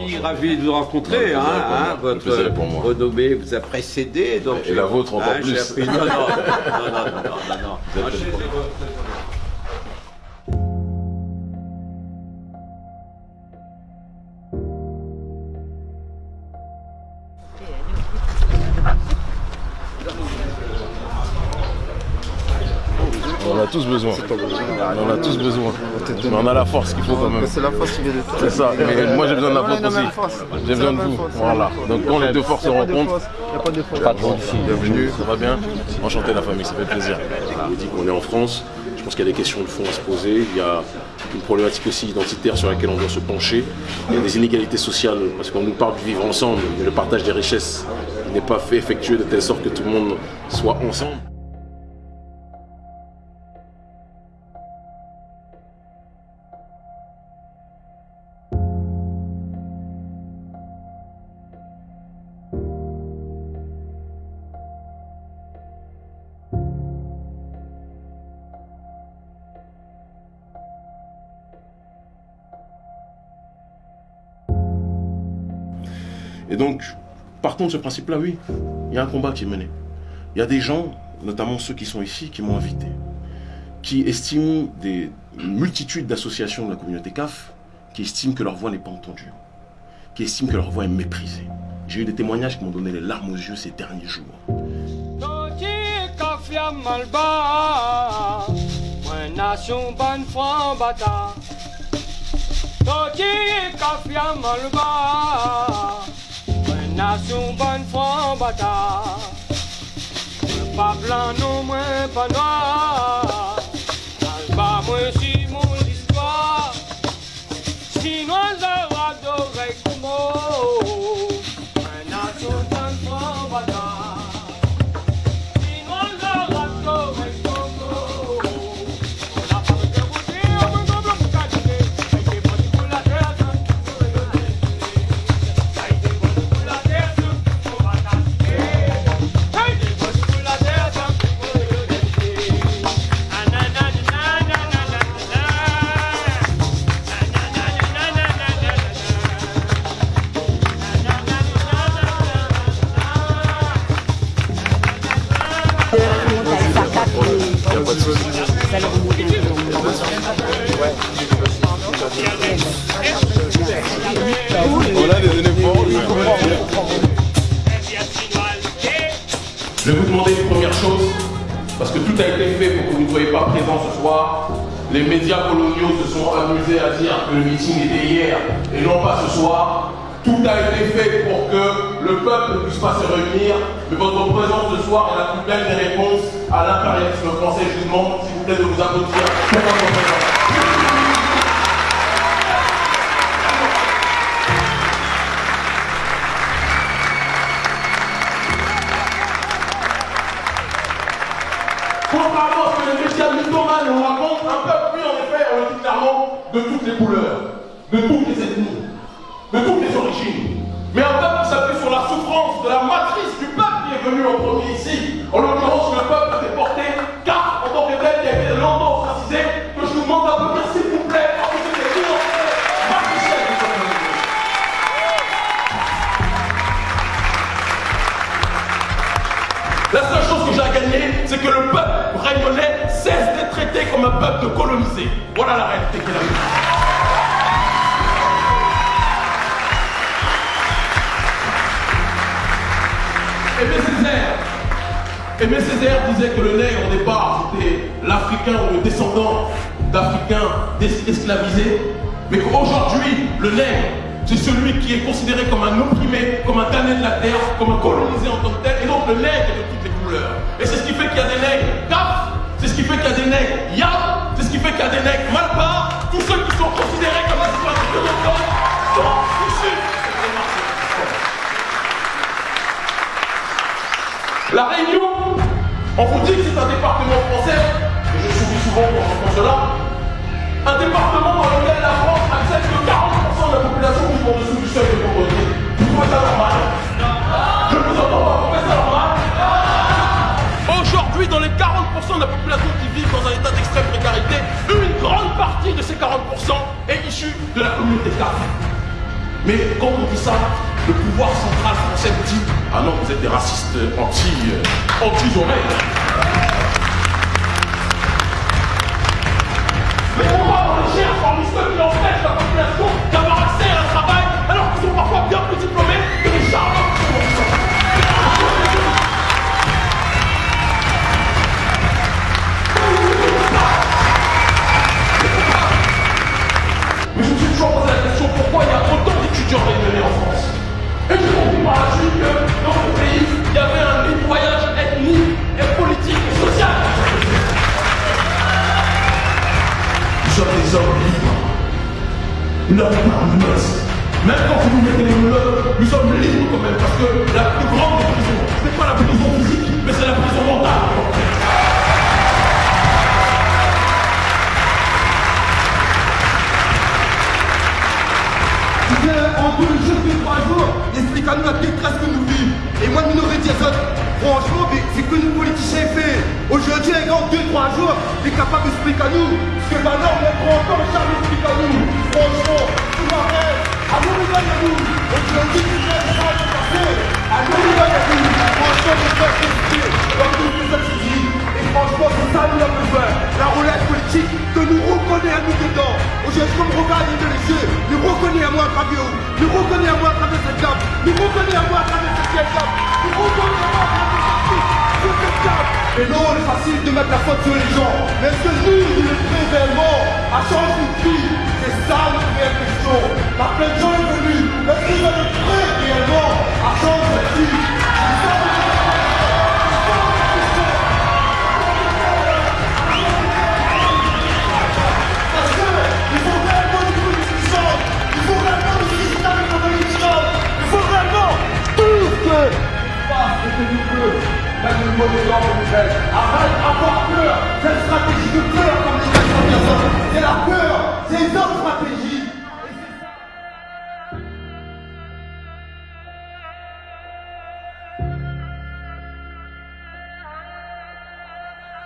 Ravi, ravi de vous rencontrer. Hein, hein, votre renommée vous a précédé. Donc Et la vôtre encore hein, plus. appris- Non, non, non, non, non, non, non. On en a tous besoin. On en a tous besoin. Mais on a la force qu'il faut quand même. C'est la force qui vient de toi. C'est ça. Mais moi j'ai besoin de la force aussi. J'ai besoin de vous. Voilà. Donc quand les deux forces se rencontrent, force. Il n'y a pas de Bienvenue, ça va bien? Enchanté la famille, ça fait plaisir. On dit qu'on est en France. Je pense qu'il y a des questions de fond à se poser. Il y a une problématique aussi identitaire sur laquelle on doit se pencher. Il y a des inégalités sociales parce qu'on nous parle du vivre ensemble, mais le partage des richesses n'est pas fait effectué de telle sorte que tout le monde soit ensemble. Et donc, partons de ce principe-là, oui, il y a un combat qui est mené. Il y a des gens, notamment ceux qui sont ici, qui m'ont invité, qui estiment des une multitude d'associations de la communauté CAF, qui estiment que leur voix n'est pas entendue, qui estiment que leur voix est méprisée. J'ai eu des témoignages qui m'ont donné les larmes aux yeux ces derniers jours. N'a son bon front bata Le pablan non moins pas noir. Tout a été fait pour que vous ne soyez pas présents ce soir. Les médias coloniaux se sont amusés à dire que le meeting était hier et non pas ce soir. Tout a été fait pour que le peuple ne puisse pas se réunir, mais votre présence ce soir est la plus belle des réponses à l'impérialisme français. Je vous demande, s'il vous plaît, de vous applaudir pour votre présence. Que médias mythomanes nous racontent, un peuple, oui, en effet, on le de toutes les couleurs, de toutes les ethnies, de toutes les origines. Mais un peuple s'appuie sur la souffrance de la matrice du peuple qui est venu en premier ici. En l'occurrence, réunionnais cesse d'être traité comme un peuple colonisé. Voilà la réalité qu'il a vue. Aimé Césaire, disait que le nègre au départ c'était l'Africain ou le descendant d'Africains es- esclavisés, mais qu'aujourd'hui le nègre c'est celui qui est considéré comme un opprimé, comme un damné de la terre, comme un colonisé en tant que tel, et donc le nègre de toutes les Et c'est ce qui fait qu'il y a des nègres. Kaf, c'est ce qui fait qu'il y a des nègres. Yab, c'est ce qui fait qu'il y a des nègres. Malpa, tous ceux qui sont considérés comme des citoyens autochtones sont issus de. La Réunion, on vous dit que c'est un département français, et je souris souvent quand j'entends cela, un département Mais quand on dit ça, le pouvoir central français dit Ah non, vous êtes des racistes anti, euh, De menottes. Même quand vous nous mettez les menottes, nous sommes libres quand même, parce que la plus grande des prisons, ce n'est pas la prison physique, mais c'est la prison mentale. en deux jours, deux, trois jours, explique à nous la détresse que nous vivons. Et moi, Minoré Diazot, franchement, mais c'est que nous politiciens. Aujourd'hui, les gars, en deux, trois jours, il est capable d'expliquer à nous. Parce que maintenant, on prend encore jamais expliquer à nous. Franchement, tout m'arrête. À nous, les gars, nous. Aujourd'hui, tout ça, ça va se passer. À nous, les gars, nous. Franchement, on peut expliquer. Comme nous, les étudiants. Et franchement, c'est ça, nous, avons besoin. La roulette politique, que nous reconnaît à nous dedans. Aujourd'hui, comme regarde dans les yeux, nous reconnaît à moi à travers vous. Nous reconnaît à moi à travers cette gamme. Nous reconnaît à moi à travers cette gamme. Nous reconnaît à moi à travers cette Et non, c'est facile de mettre la faute sur les gens. Mais est-ce que nous, nous le prêts réellement à changer une vie C'est ça notre réelle question. La plein de gens est venu. Est-ce que vous êtes réellement à changer une vie?